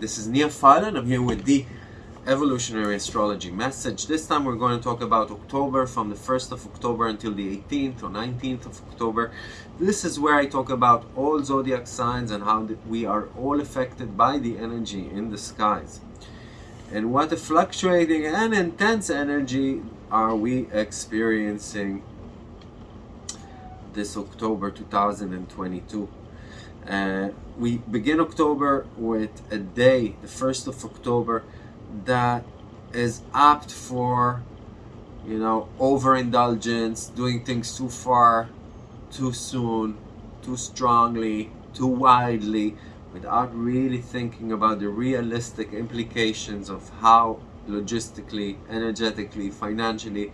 this is Nia Fala I'm here with the evolutionary astrology message. This time we're going to talk about October from the 1st of October until the 18th or 19th of October. This is where I talk about all zodiac signs and how we are all affected by the energy in the skies. And what a fluctuating and intense energy are we experiencing this October 2022. Uh, we begin October with a day, the 1st of October, that is apt for, you know, overindulgence, doing things too far, too soon, too strongly, too widely, without really thinking about the realistic implications of how logistically, energetically, financially,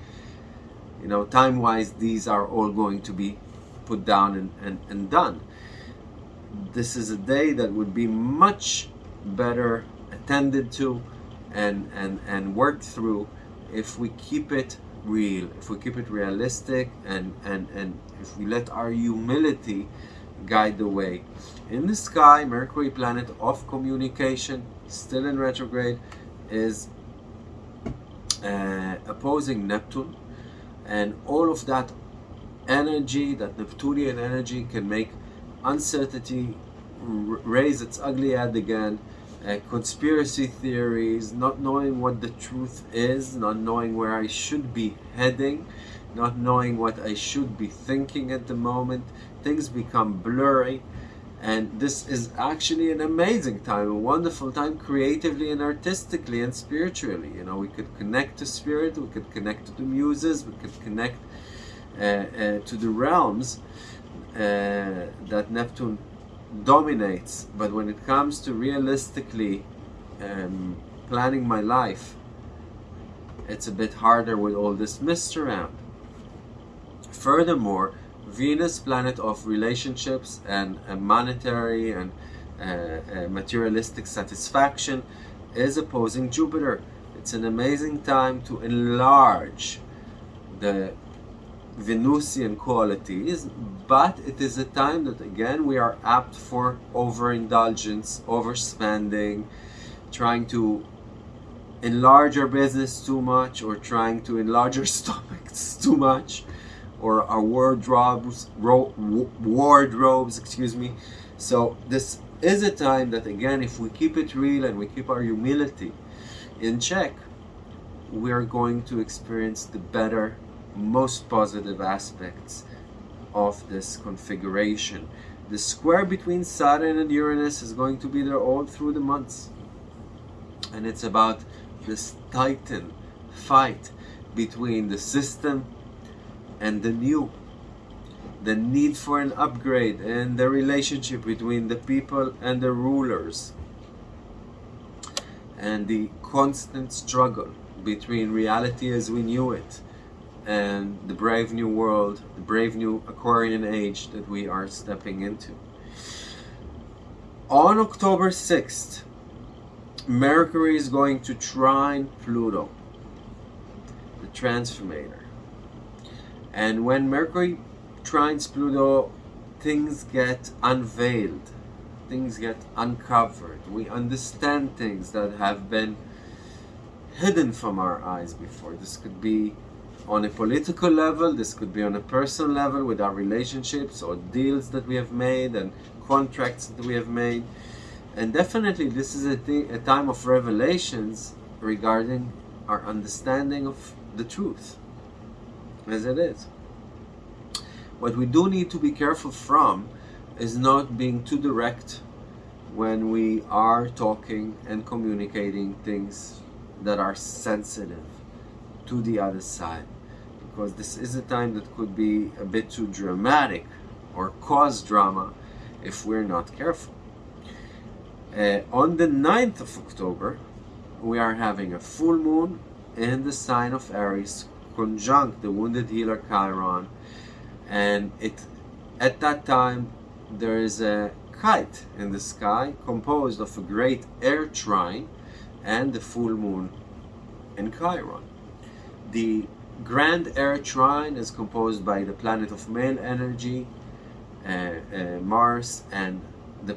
you know, time-wise, these are all going to be put down and, and, and done this is a day that would be much better attended to and, and, and worked through if we keep it real, if we keep it realistic and, and, and if we let our humility guide the way. In the sky, Mercury, planet of communication, still in retrograde, is uh, opposing Neptune and all of that energy, that Neptunian energy can make uncertainty raise its ugly head again, uh, conspiracy theories, not knowing what the truth is, not knowing where I should be heading, not knowing what I should be thinking at the moment. Things become blurry and this is actually an amazing time, a wonderful time creatively and artistically and spiritually. You know, we could connect to spirit, we could connect to the muses, we could connect uh, uh, to the realms that Neptune dominates but when it comes to realistically um, planning my life it's a bit harder with all this mist around. Furthermore Venus planet of relationships and, and monetary and uh, uh, materialistic satisfaction is opposing Jupiter. It's an amazing time to enlarge the Venusian qualities, but it is a time that again we are apt for overindulgence, overspending, trying to enlarge our business too much or trying to enlarge our stomachs too much or our wardrobes, wardrobes, excuse me. So this is a time that again, if we keep it real and we keep our humility in check, we are going to experience the better most positive aspects of this configuration. The square between Saturn and Uranus is going to be there all through the months. And it's about this titan fight between the system and the new. The need for an upgrade and the relationship between the people and the rulers. And the constant struggle between reality as we knew it and the brave new world, the brave new Aquarian age that we are stepping into. On October 6th, Mercury is going to trine Pluto, the transformator. And when Mercury trines Pluto, things get unveiled, things get uncovered. We understand things that have been hidden from our eyes before. This could be on a political level, this could be on a personal level with our relationships or deals that we have made and contracts that we have made. And definitely this is a, a time of revelations regarding our understanding of the truth as it is. What we do need to be careful from is not being too direct when we are talking and communicating things that are sensitive to the other side because this is a time that could be a bit too dramatic or cause drama if we're not careful. Uh, on the 9th of October, we are having a full moon in the sign of Aries conjunct the wounded healer Chiron and it at that time there is a kite in the sky composed of a great air trine and the full moon in Chiron. The Grand Air Trine is composed by the planet of male energy, uh, uh, Mars, and the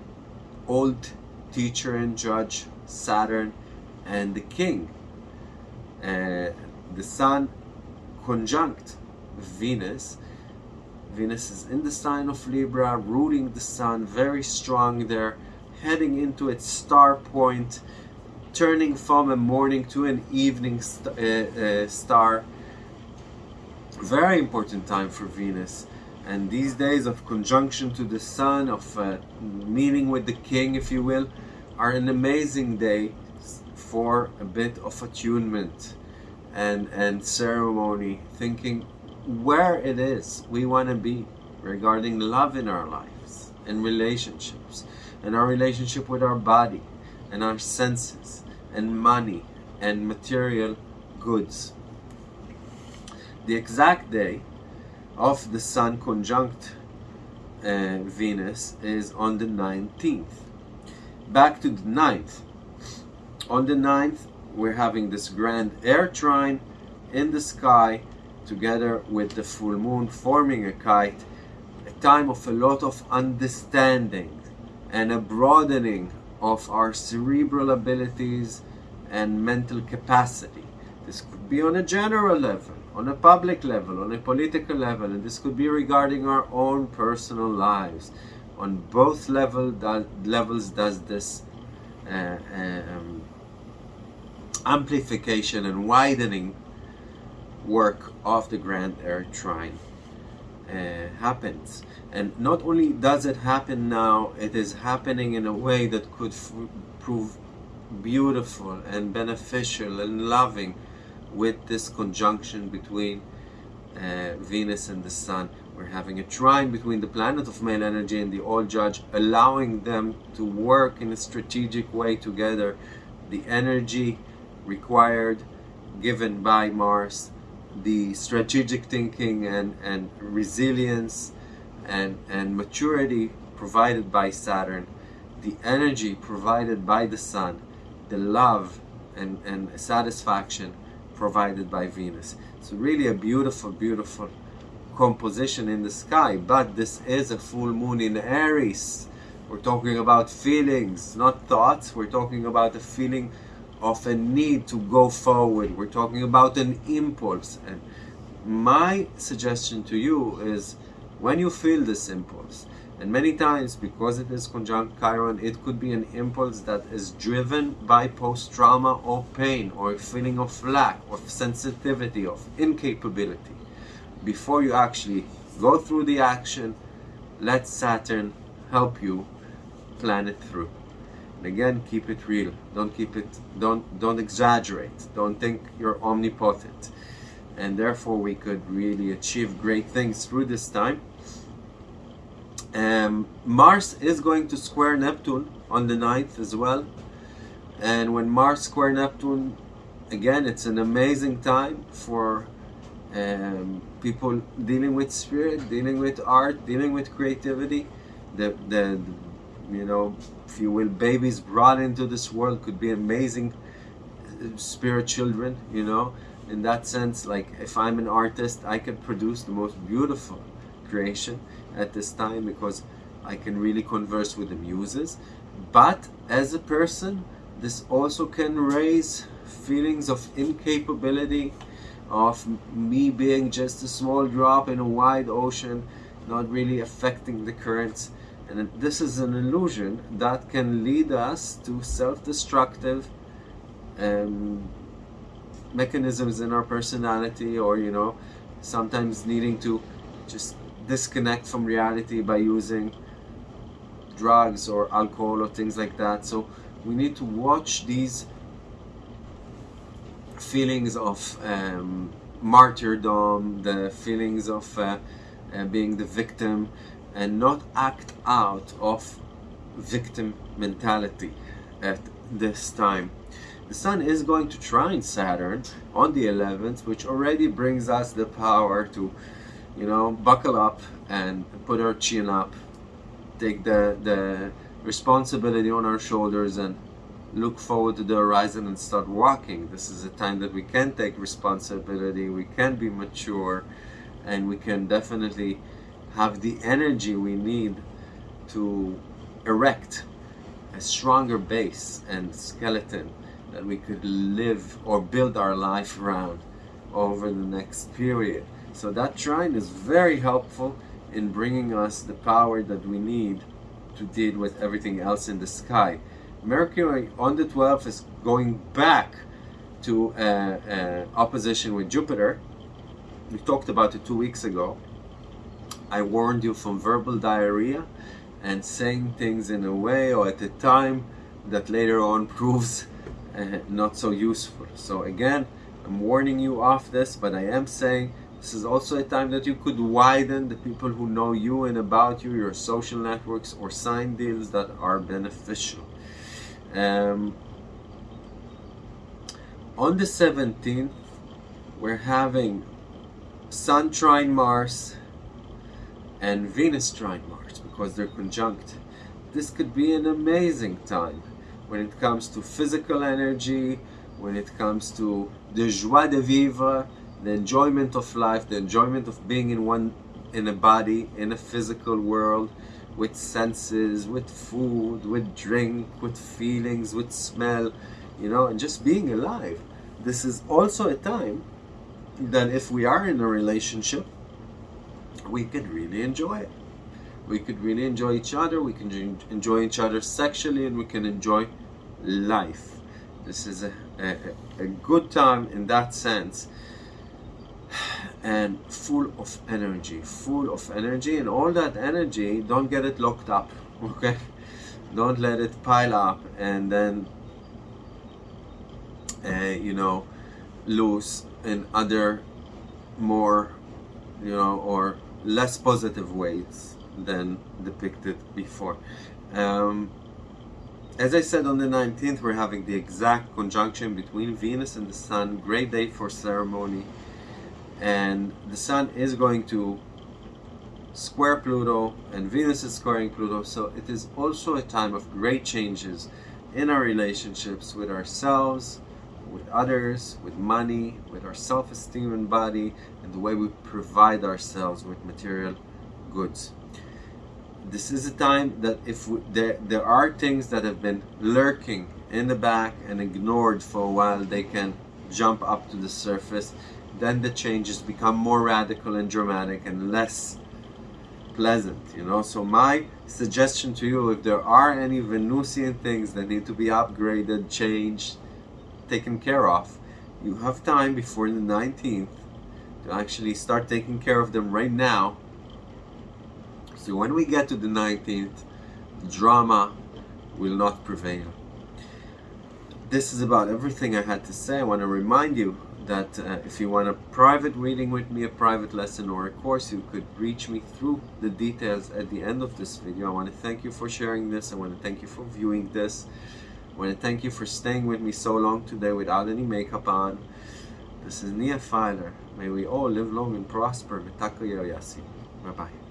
old teacher and judge, Saturn, and the King. Uh, the Sun conjunct Venus. Venus is in the sign of Libra, ruling the Sun, very strong there, heading into its star point, turning from a morning to an evening st uh, uh, star. Very important time for Venus. And these days of conjunction to the Sun, of uh, meeting with the King, if you will, are an amazing day for a bit of attunement and, and ceremony, thinking where it is we want to be regarding love in our lives and relationships and our relationship with our body and our senses and money and material goods. The exact day of the Sun conjunct uh, Venus is on the 19th. Back to the 9th. On the 9th, we're having this grand air trine in the sky together with the full moon forming a kite, a time of a lot of understanding and a broadening of our cerebral abilities and mental capacity. This could be on a general level, on a public level, on a political level, and this could be regarding our own personal lives. On both level, that, levels does this uh, um, amplification and widening work of the Grand Air Trine uh, happens. And not only does it happen now, it is happening in a way that could prove beautiful and beneficial and loving with this conjunction between uh, Venus and the Sun. We're having a trine between the planet of male energy and the All Judge, allowing them to work in a strategic way together. The energy required, given by Mars, the strategic thinking and, and resilience and, and maturity provided by Saturn, the energy provided by the Sun, the love and, and satisfaction provided by Venus. So really a beautiful, beautiful composition in the sky, but this is a full moon in Aries. We're talking about feelings, not thoughts. We're talking about a feeling of a need to go forward. We're talking about an impulse. And my suggestion to you is when you feel this impulse, and many times because it is conjunct Chiron, it could be an impulse that is driven by post-trauma or pain or a feeling of lack, of sensitivity, of incapability. Before you actually go through the action, let Saturn help you plan it through. And again, keep it real. Don't keep it, don't, don't exaggerate. Don't think you're omnipotent. And therefore we could really achieve great things through this time. Um, Mars is going to square Neptune on the 9th as well. And when Mars square Neptune, again, it's an amazing time for um, people dealing with spirit, dealing with art, dealing with creativity. The, the, you know, if you will, babies brought into this world could be amazing uh, spirit children, you know. In that sense, like if I'm an artist, I can produce the most beautiful creation at this time because I can really converse with the muses. But as a person, this also can raise feelings of incapability, of me being just a small drop in a wide ocean, not really affecting the currents and this is an illusion that can lead us to self-destructive um, mechanisms in our personality or, you know, sometimes needing to just disconnect from reality by using drugs or alcohol or things like that. So we need to watch these feelings of um, martyrdom, the feelings of uh, uh, being the victim, and not act out of victim mentality at this time. The Sun is going to trine Saturn on the 11th, which already brings us the power to, you know, buckle up and put our chin up, take the, the responsibility on our shoulders and look forward to the horizon and start walking. This is a time that we can take responsibility, we can be mature, and we can definitely have the energy we need to erect a stronger base and skeleton that we could live or build our life around over the next period. So that trine is very helpful in bringing us the power that we need to deal with everything else in the sky. Mercury on the 12th is going back to uh, uh, opposition with Jupiter. We talked about it two weeks ago. I warned you from verbal diarrhea and saying things in a way or at a time that later on proves uh, not so useful. So again, I'm warning you off this, but I am saying this is also a time that you could widen the people who know you and about you, your social networks, or sign deals that are beneficial. Um, on the 17th, we're having Sun trine Mars and Venus trine Mars because they're conjunct. This could be an amazing time when it comes to physical energy, when it comes to the joie de vivre, the enjoyment of life, the enjoyment of being in one in a body, in a physical world, with senses, with food, with drink, with feelings, with smell, you know, and just being alive. This is also a time that if we are in a relationship, we could really enjoy it. We could really enjoy each other, we can enjoy each other sexually, and we can enjoy life. This is a, a, a good time in that sense and full of energy full of energy and all that energy don't get it locked up okay? Don't let it pile up and then uh, you know lose in other more you know or less positive ways than depicted before. Um, as I said on the 19th we're having the exact conjunction between Venus and the Sun. Great day for ceremony and the Sun is going to square Pluto and Venus is squaring Pluto so it is also a time of great changes in our relationships with ourselves with others with money with our self-esteem and body and the way we provide ourselves with material goods. This is a time that if we, there, there are things that have been lurking in the back and ignored for a while they can jump up to the surface then the changes become more radical and dramatic and less pleasant you know? So my suggestion to you if there are any Venusian things that need to be upgraded changed taken care of you have time before the 19th to actually start taking care of them right now. So when we get to the 19th drama will not prevail. This is about everything I had to say. I want to remind you that uh, if you want a private reading with me, a private lesson or a course, you could reach me through the details at the end of this video. I want to thank you for sharing this. I want to thank you for viewing this. I want to thank you for staying with me so long today without any makeup on. This is Nia Filer. May we all live long and prosper. Bye-bye.